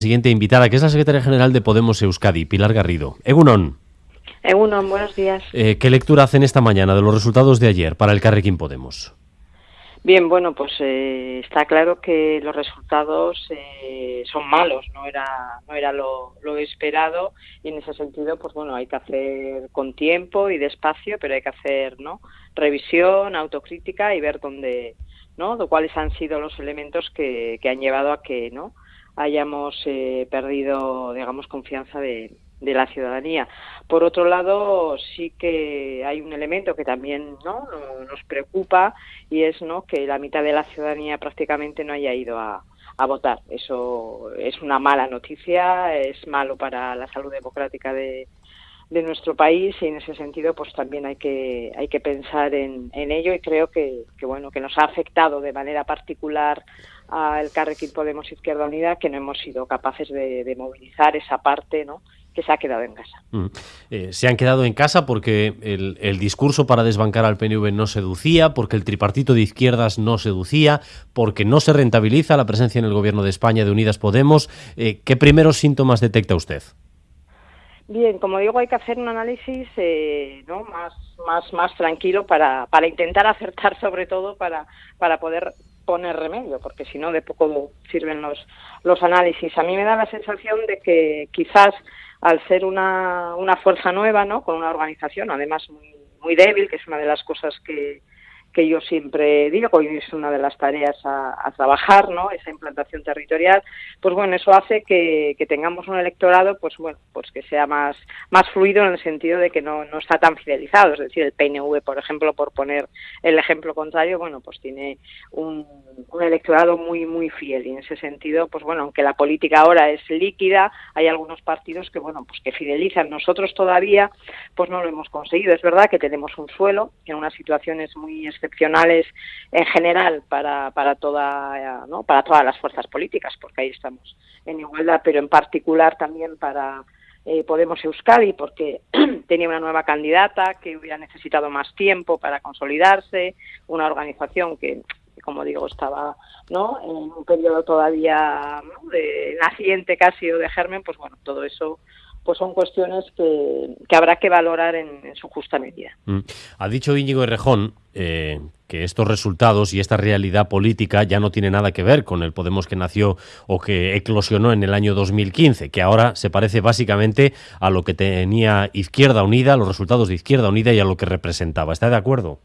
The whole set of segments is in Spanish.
Siguiente invitada, que es la secretaria general de Podemos Euskadi, Pilar Garrido. Egunon. Egunon, buenos días. Eh, ¿Qué lectura hacen esta mañana de los resultados de ayer para el Carrequín Podemos? Bien, bueno, pues eh, está claro que los resultados eh, son malos, no era, no era lo, lo, esperado y en ese sentido, pues bueno, hay que hacer con tiempo y despacio, pero hay que hacer, ¿no? Revisión, autocrítica y ver dónde, ¿no? cuáles han sido los elementos que, que han llevado a que, ¿no? Hayamos eh, perdido, digamos, confianza de, la ciudadanía. Por otro lado, sí que hay un elemento que también ¿no? nos preocupa y es ¿no? que la mitad de la ciudadanía prácticamente no haya ido a, a votar. Eso es una mala noticia, es malo para la salud democrática de, de nuestro país y en ese sentido pues también hay que hay que pensar en, en ello y creo que, que, bueno que nos ha afectado de manera particular al Carrequín Podemos Izquierda Unida que no hemos sido capaces de, movilizar esa parte no que se ha quedado en casa. Mm. Eh, se han quedado en casa porque el, el, discurso para desbancar al PNV no seducía, porque el tripartito de izquierdas no seducía, porque no se rentabiliza la presencia en el gobierno de España de Unidas Podemos. Eh, ¿Qué primeros síntomas detecta usted? Bien, como digo, hay que hacer un análisis eh, ¿no? más, más, más tranquilo para, para intentar acertar sobre todo para, para poder poner remedio, porque si no de poco sirven los, los análisis. A mí me da la sensación de que quizás al ser una, una fuerza nueva, ¿no? con una organización además muy, muy débil, que es una de las cosas que, que yo siempre digo, y es una de las tareas a, trabajar, ¿no? Esa implantación territorial, pues bueno, eso hace que, que, tengamos un electorado, pues bueno, pues que sea más, más fluido en el sentido de que no, no está tan fidelizado, es decir, el PNV, por ejemplo, por poner el ejemplo contrario, bueno, pues tiene un, electorado muy, muy fiel, y en ese sentido, pues bueno, aunque la política ahora es líquida, hay algunos partidos que, bueno, pues que fidelizan. Nosotros todavía, pues no lo hemos conseguido. Es verdad que tenemos un suelo en unas situaciones muy excepcionales en general para, para, toda, ¿no? para todas las fuerzas políticas, porque ahí estamos en igualdad, pero en particular también para eh, Podemos Euskadi, porque tenía una nueva candidata que hubiera necesitado más tiempo para consolidarse, una organización que, como digo, estaba ¿no? en un periodo todavía ¿no? de naciente casi o de germen, pues bueno, todo eso pues son cuestiones que, que habrá que valorar en, en, su justa medida. Mm. Ha dicho Íñigo Errejón eh, que estos resultados y esta realidad política ya no tiene nada que ver con el Podemos que nació o que eclosionó en el año 2015, que ahora se parece básicamente a lo que tenía Izquierda Unida, los resultados de Izquierda Unida y a lo que representaba. ¿Está de acuerdo?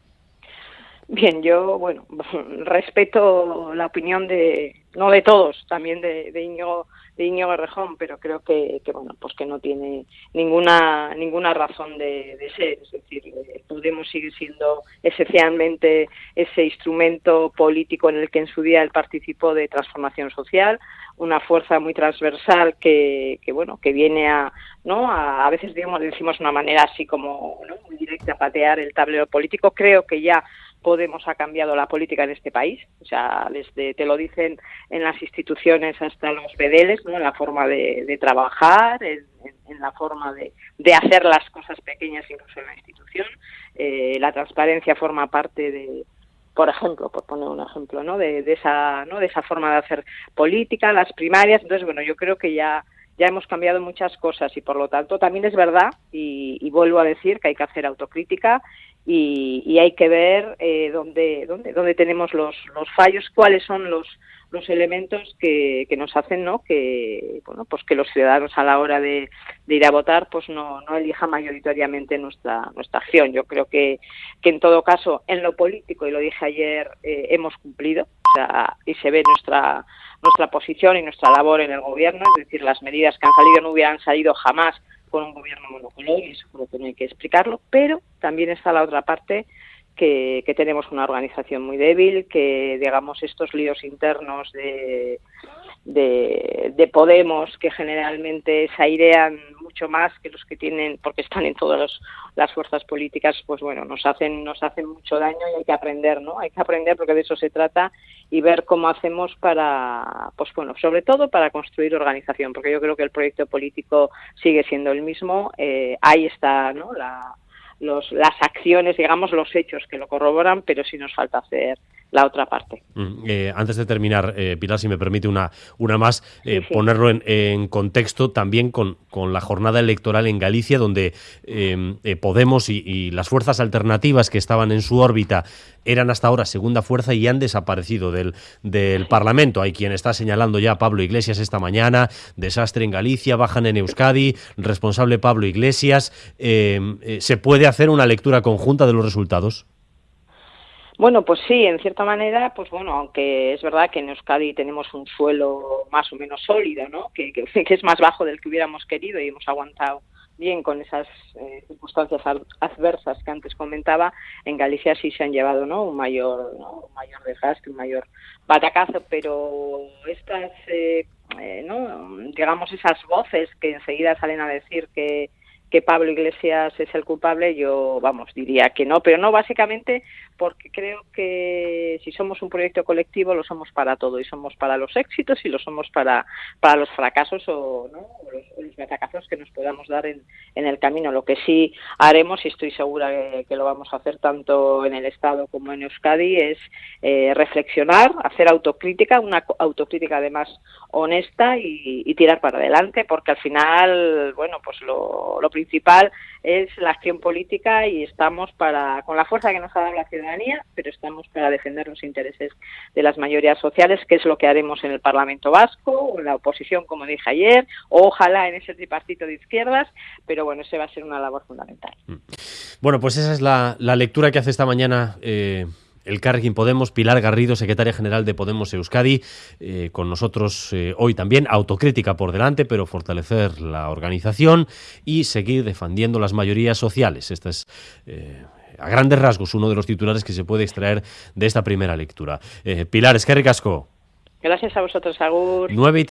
Bien, yo, bueno, respeto la opinión de, no de todos, también de, de Íñigo de Íñigo Rejón, pero creo que, que, bueno, pues que no tiene ninguna ninguna razón de, ser, es decir, eh, Podemos sigue siendo esencialmente ese instrumento político en el que en su día él participó de transformación social, una fuerza muy transversal que, que bueno, que viene a, ¿no? A, a veces digamos, decimos una manera así como ¿no? muy directa patear el tablero político, creo que ya Podemos ha cambiado la política en este país, o sea, desde, te lo dicen en las instituciones hasta los bedeles, ¿no? en la forma de, trabajar, en, la forma de, de, hacer las cosas pequeñas incluso en la institución. Eh, la transparencia forma parte de, por ejemplo, por poner un ejemplo, ¿no? De, de, esa, ¿no? de esa forma de hacer política, las primarias. Entonces, bueno, yo creo que ya ya hemos cambiado muchas cosas y por lo tanto también es verdad y, y vuelvo a decir que hay que hacer autocrítica y, y hay que ver eh, dónde, dónde, dónde tenemos los, los fallos, cuáles son los, los elementos que, que nos hacen ¿no? que bueno pues que los ciudadanos a la hora de, de ir a votar pues no, no elijan mayoritariamente nuestra nuestra acción yo creo que, que en todo caso en lo político y lo dije ayer eh, hemos cumplido o sea, y se ve nuestra nuestra posición y nuestra labor en el gobierno es decir las medidas que han salido no hubieran salido jamás con un gobierno monocolor y eso creo que no hay que explicarlo pero también está la otra parte que, que, tenemos una organización muy débil, que digamos estos líos internos de, de, de, Podemos que generalmente se airean mucho más que los que tienen, porque están en todas las fuerzas políticas, pues bueno, nos hacen, nos hacen mucho daño y hay que aprender, ¿no? Hay que aprender porque de eso se trata y ver cómo hacemos para, pues bueno, sobre todo para construir organización, porque yo creo que el proyecto político sigue siendo el mismo, eh, ahí está, ¿no? La, los, las acciones, digamos, los hechos que lo corroboran, pero sí nos falta hacer la otra parte. Mm, eh, antes de terminar, eh, Pilar, si me permite una, una más, eh, ponerlo en, contexto también con, con, la jornada electoral en Galicia, donde Podemos y, las fuerzas alternativas que estaban en su órbita eran hasta ahora segunda fuerza y han desaparecido del, del Parlamento. Hay quien está señalando ya a Pablo Iglesias esta mañana, desastre en Galicia, bajan en Euskadi, responsable Pablo Iglesias. ¿Se puede hacer una lectura conjunta de los resultados? Bueno, pues sí, en cierta manera, pues bueno, aunque es verdad que en Euskadi tenemos un suelo más o menos sólido, ¿no? Que, que, es más bajo del que hubiéramos querido y hemos aguantado bien con esas eh, circunstancias adversas que antes comentaba, en Galicia sí se han llevado ¿no? un mayor un mayor desgaste, un mayor batacazo, pero estas, eh, eh, ¿no? digamos, esas voces que enseguida salen a decir que que Pablo Iglesias es el culpable, yo, vamos, diría que no, pero no básicamente porque creo que si somos un proyecto colectivo lo somos para todo y somos para los éxitos y lo somos para, para los fracasos o, ¿no? los, que nos podamos dar en, en, el camino. Lo que sí haremos, y estoy segura que, lo vamos a hacer tanto en el Estado como en Euskadi, es eh, reflexionar, hacer autocrítica, una autocrítica además honesta y, tirar para adelante, porque al final, bueno, pues lo, lo principal es la acción política y estamos para, con la fuerza que nos ha dado la ciudadanía, pero estamos para defender los intereses de las mayorías sociales, que es lo que haremos en el Parlamento Vasco, o en la oposición, como dije ayer, o ojalá en ese tripartito de izquierdas, pero bueno, ese va a ser una labor fundamental. Mm. Bueno, pues esa es la, lectura que hace esta mañana. Eh el Carrequín Podemos, Pilar Garrido, secretaria general de Podemos Euskadi, eh, con nosotros eh, hoy también, autocrítica por delante, pero fortalecer la organización y seguir defendiendo las mayorías sociales. Esta es, eh, a grandes rasgos, uno de los titulares que se puede extraer de esta primera lectura. Pilar, es que Gracias a vosotros, Agur.